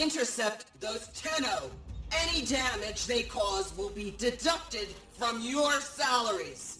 intercept those Tenno. Any damage they cause will be deducted from your salaries.